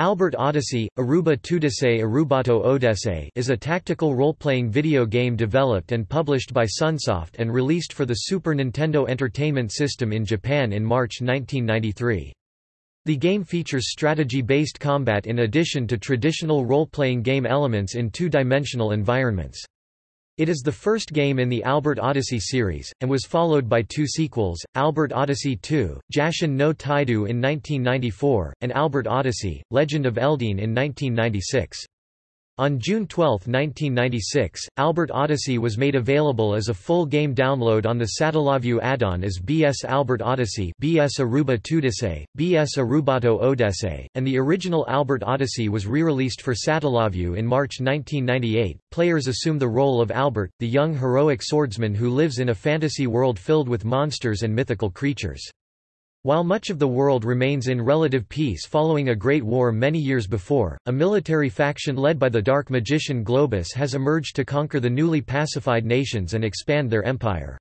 Albert Odyssey, Aruba Tudise Arubato Odesse is a tactical role-playing video game developed and published by Sunsoft and released for the Super Nintendo Entertainment System in Japan in March 1993. The game features strategy-based combat in addition to traditional role-playing game elements in two-dimensional environments. It is the first game in the Albert Odyssey series, and was followed by two sequels, Albert Odyssey II, Jashin no Taidu in 1994, and Albert Odyssey, Legend of Eldean in 1996. On June 12, 1996, Albert Odyssey was made available as a full game download on the Satellaview add-on as BS Albert Odyssey BS Aruba Tudise, BS Arubato Odesse, and the original Albert Odyssey was re-released for Satellaview in March 1998. Players assume the role of Albert, the young heroic swordsman who lives in a fantasy world filled with monsters and mythical creatures. While much of the world remains in relative peace following a great war many years before, a military faction led by the dark magician Globus has emerged to conquer the newly pacified nations and expand their empire.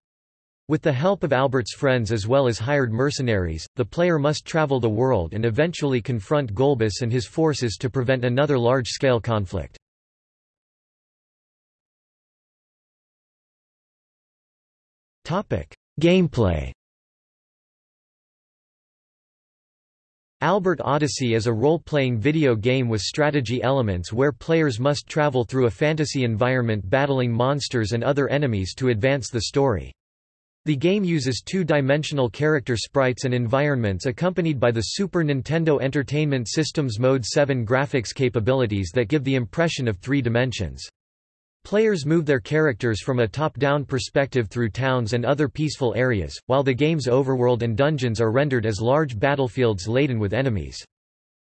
With the help of Albert's friends as well as hired mercenaries, the player must travel the world and eventually confront Golbus and his forces to prevent another large-scale conflict. Gameplay Albert Odyssey is a role-playing video game with strategy elements where players must travel through a fantasy environment battling monsters and other enemies to advance the story. The game uses two-dimensional character sprites and environments accompanied by the Super Nintendo Entertainment System's Mode 7 graphics capabilities that give the impression of three dimensions. Players move their characters from a top-down perspective through towns and other peaceful areas, while the game's overworld and dungeons are rendered as large battlefields laden with enemies.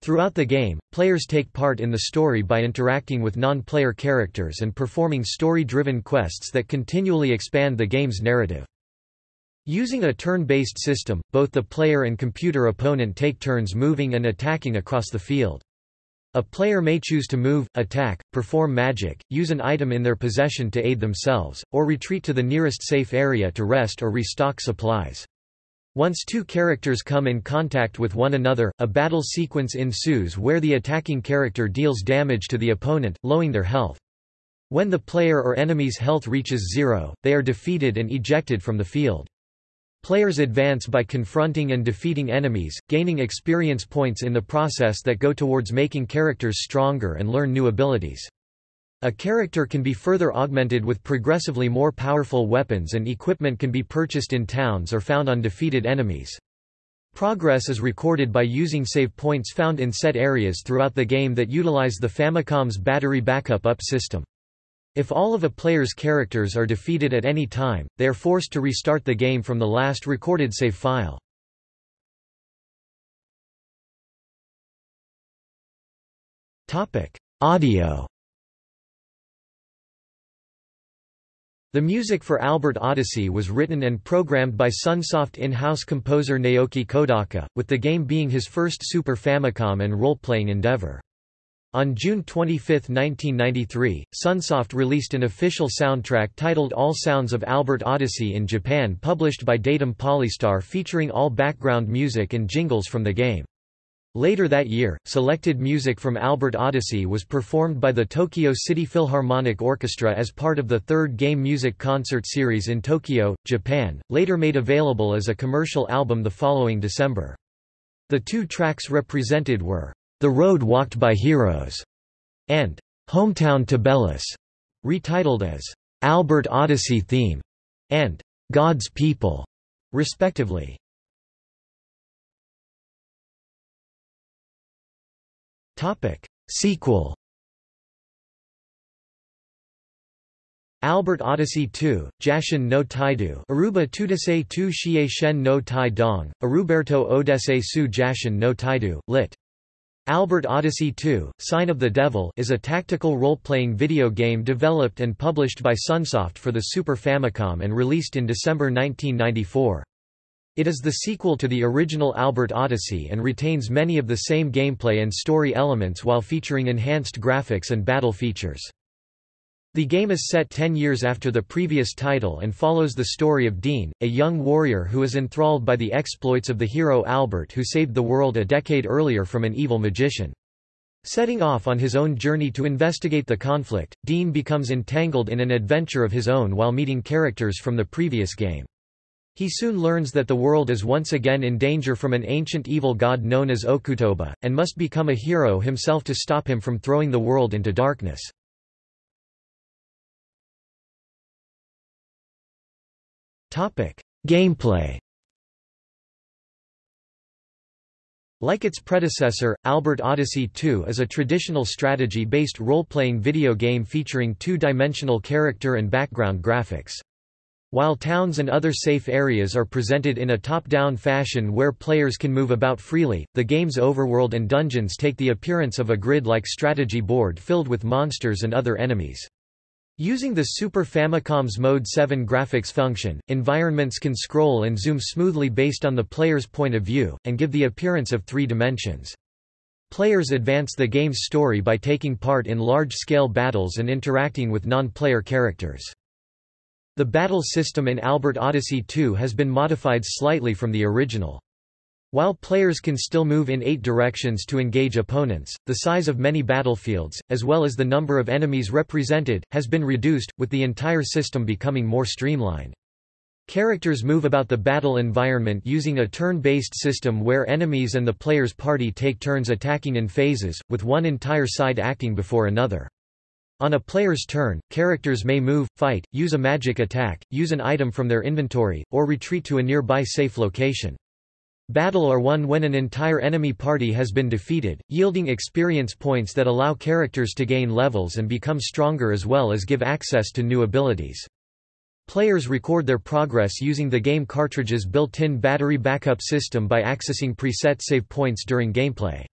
Throughout the game, players take part in the story by interacting with non-player characters and performing story-driven quests that continually expand the game's narrative. Using a turn-based system, both the player and computer opponent take turns moving and attacking across the field. A player may choose to move, attack, perform magic, use an item in their possession to aid themselves, or retreat to the nearest safe area to rest or restock supplies. Once two characters come in contact with one another, a battle sequence ensues where the attacking character deals damage to the opponent, lowering their health. When the player or enemy's health reaches zero, they are defeated and ejected from the field. Players advance by confronting and defeating enemies, gaining experience points in the process that go towards making characters stronger and learn new abilities. A character can be further augmented with progressively more powerful weapons and equipment can be purchased in towns or found on defeated enemies. Progress is recorded by using save points found in set areas throughout the game that utilize the Famicom's battery backup up system. If all of a player's characters are defeated at any time, they are forced to restart the game from the last recorded save file. Audio The music for Albert Odyssey was written and programmed by Sunsoft in-house composer Naoki Kodaka, with the game being his first Super Famicom and role-playing endeavor. On June 25, 1993, Sunsoft released an official soundtrack titled All Sounds of Albert Odyssey in Japan published by Datum Polystar featuring all background music and jingles from the game. Later that year, selected music from Albert Odyssey was performed by the Tokyo City Philharmonic Orchestra as part of the third game music concert series in Tokyo, Japan, later made available as a commercial album the following December. The two tracks represented were the Road Walked by Heroes, and Hometown Tibellus, retitled as Albert Odyssey Theme and God's People, respectively. Topic: Sequel. Albert Odyssey 2, Jashin no Taidu Aruba Tudase tu Xie Shen no Tai Dong, Aruberto Odesse su Jashin no Taidu, lit. Albert Odyssey 2, Sign of the Devil is a tactical role-playing video game developed and published by Sunsoft for the Super Famicom and released in December 1994. It is the sequel to the original Albert Odyssey and retains many of the same gameplay and story elements while featuring enhanced graphics and battle features. The game is set ten years after the previous title and follows the story of Dean, a young warrior who is enthralled by the exploits of the hero Albert who saved the world a decade earlier from an evil magician. Setting off on his own journey to investigate the conflict, Dean becomes entangled in an adventure of his own while meeting characters from the previous game. He soon learns that the world is once again in danger from an ancient evil god known as Okutoba, and must become a hero himself to stop him from throwing the world into darkness. Gameplay Like its predecessor, Albert Odyssey 2 is a traditional strategy-based role-playing video game featuring two-dimensional character and background graphics. While towns and other safe areas are presented in a top-down fashion where players can move about freely, the game's overworld and dungeons take the appearance of a grid-like strategy board filled with monsters and other enemies. Using the Super Famicom's Mode 7 graphics function, environments can scroll and zoom smoothly based on the player's point of view, and give the appearance of three dimensions. Players advance the game's story by taking part in large-scale battles and interacting with non-player characters. The battle system in Albert Odyssey 2 has been modified slightly from the original. While players can still move in eight directions to engage opponents, the size of many battlefields, as well as the number of enemies represented, has been reduced, with the entire system becoming more streamlined. Characters move about the battle environment using a turn-based system where enemies and the player's party take turns attacking in phases, with one entire side acting before another. On a player's turn, characters may move, fight, use a magic attack, use an item from their inventory, or retreat to a nearby safe location. Battle are won when an entire enemy party has been defeated, yielding experience points that allow characters to gain levels and become stronger as well as give access to new abilities. Players record their progress using the game cartridge's built-in battery backup system by accessing preset save points during gameplay.